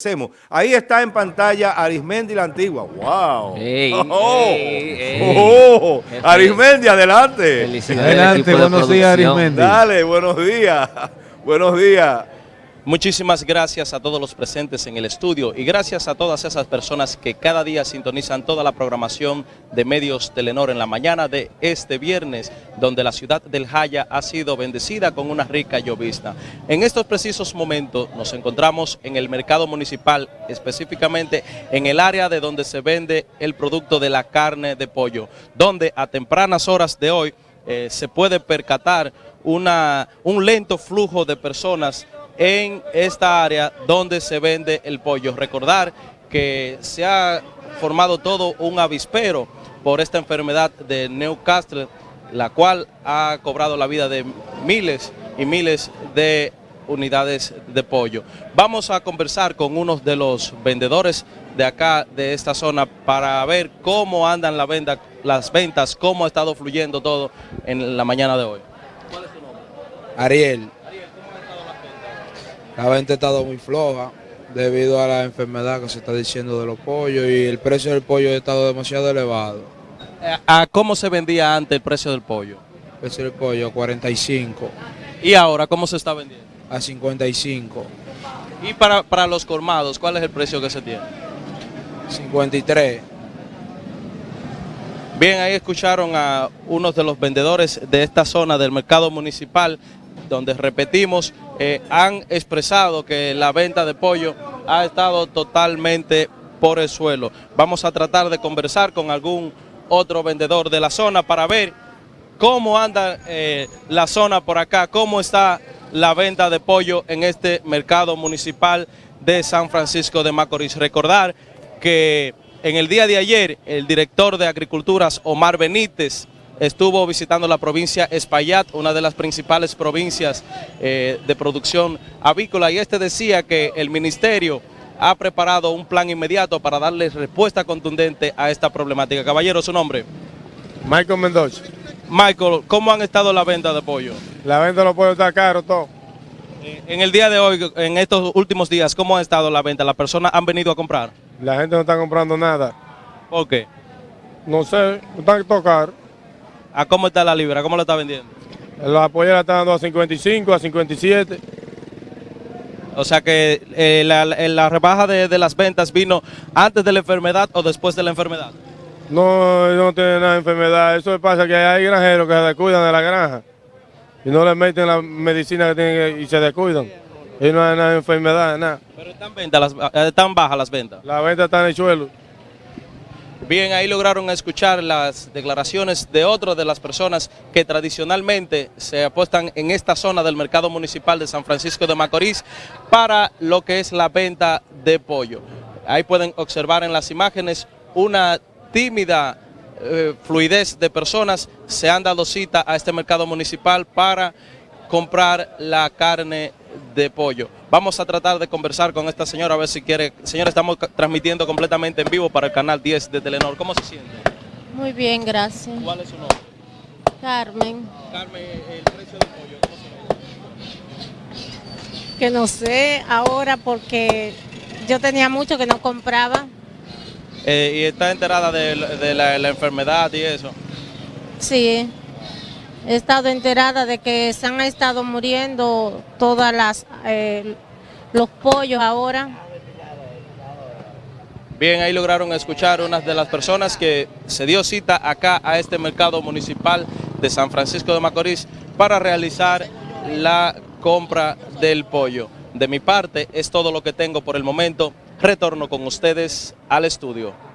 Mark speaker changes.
Speaker 1: Hacemos. Ahí está en pantalla Arismendi la antigua. ¡Wow!
Speaker 2: Ey,
Speaker 1: oh,
Speaker 2: ey, ey.
Speaker 1: oh. Arismendi, adelante.
Speaker 2: Felicidades
Speaker 3: Adelante, buenos días. Arismendi.
Speaker 1: Dale, buenos días. Buenos días.
Speaker 4: Muchísimas gracias a todos los presentes en el estudio y gracias a todas esas personas que cada día sintonizan toda la programación de Medios Telenor en la mañana de este viernes, donde la ciudad del Jaya ha sido bendecida con una rica llovizna. En estos precisos momentos nos encontramos en el mercado municipal, específicamente en el área de donde se vende el producto de la carne de pollo, donde a tempranas horas de hoy eh, se puede percatar una, un lento flujo de personas en esta área donde se vende el pollo. Recordar que se ha formado todo un avispero por esta enfermedad de Newcastle, la cual ha cobrado la vida de miles y miles de unidades de pollo. Vamos a conversar con uno de los vendedores de acá, de esta zona, para ver cómo andan las ventas, cómo ha estado fluyendo todo en la mañana de hoy.
Speaker 5: Ariel. La venta ha estado muy floja debido a la enfermedad que se está diciendo de los pollos y el precio del pollo ha estado demasiado elevado.
Speaker 4: Eh, ¿A cómo se vendía antes el precio del pollo?
Speaker 5: El precio del pollo a 45,
Speaker 4: ¿Y ahora cómo se está vendiendo?
Speaker 5: a 55,
Speaker 4: Y para, para los colmados, ¿cuál es el precio que se tiene?
Speaker 5: 53.
Speaker 4: Bien, ahí escucharon a unos de los vendedores de esta zona del mercado municipal, donde repetimos, eh, han expresado que la venta de pollo ha estado totalmente por el suelo. Vamos a tratar de conversar con algún otro vendedor de la zona para ver cómo anda eh, la zona por acá, cómo está la venta de pollo en este mercado municipal de San Francisco de Macorís. Recordar que en el día de ayer el director de Agriculturas, Omar Benítez, estuvo visitando la provincia Espaillat, una de las principales provincias eh, de producción avícola, y este decía que el ministerio ha preparado un plan inmediato para darle respuesta contundente a esta problemática. Caballero, su nombre.
Speaker 6: Michael Mendoza.
Speaker 4: Michael, ¿cómo han estado la venta de pollo?
Speaker 6: La venta de los pollos está caro todo.
Speaker 4: Eh, En el día de hoy, en estos últimos días, ¿cómo ha estado la venta? ¿Las personas han venido a comprar?
Speaker 6: La gente no está comprando nada.
Speaker 4: ¿Por qué?
Speaker 6: No sé, están todo caro.
Speaker 4: ¿A cómo está la libra? ¿Cómo la está vendiendo?
Speaker 6: Los polleras están dando a 55, a 57.
Speaker 4: O sea que eh, la, la- la rebaja de, de las ventas vino antes de la enfermedad o después de la enfermedad.
Speaker 6: No, no tiene nada de enfermedad. Eso pasa que hay granjeros que se descuidan de la granja y no le meten la medicina que tienen que- y se descuidan. Y no hay nada de enfermedad, nada.
Speaker 4: Pero están, ventas las- eh, están bajas las ventas.
Speaker 6: La venta está en el suelo.
Speaker 4: Bien, ahí lograron escuchar las declaraciones de otras de las personas que tradicionalmente se apuestan en esta zona del mercado municipal de San Francisco de Macorís para lo que es la venta de pollo. Ahí pueden observar en las imágenes una tímida eh, fluidez de personas se han dado cita a este mercado municipal para comprar la carne de pollo. Vamos a tratar de conversar con esta señora a ver si quiere. Señora, estamos transmitiendo completamente en vivo para el canal 10 de Telenor. ¿Cómo se siente?
Speaker 7: Muy bien, gracias.
Speaker 4: ¿Cuál es su nombre?
Speaker 7: Carmen,
Speaker 4: Carmen, el precio del pollo, ¿cómo se
Speaker 7: que no sé ahora porque yo tenía mucho que no compraba.
Speaker 4: Eh, y está enterada de, la- de la, la enfermedad y eso.
Speaker 7: Sí, he estado enterada de que se han estado muriendo todas las eh, los pollos ahora.
Speaker 4: Bien, ahí lograron escuchar unas de las personas que se dio cita acá a este mercado municipal de San Francisco de Macorís para realizar la compra del pollo. De mi parte es todo lo que tengo por el momento. Retorno con ustedes al estudio.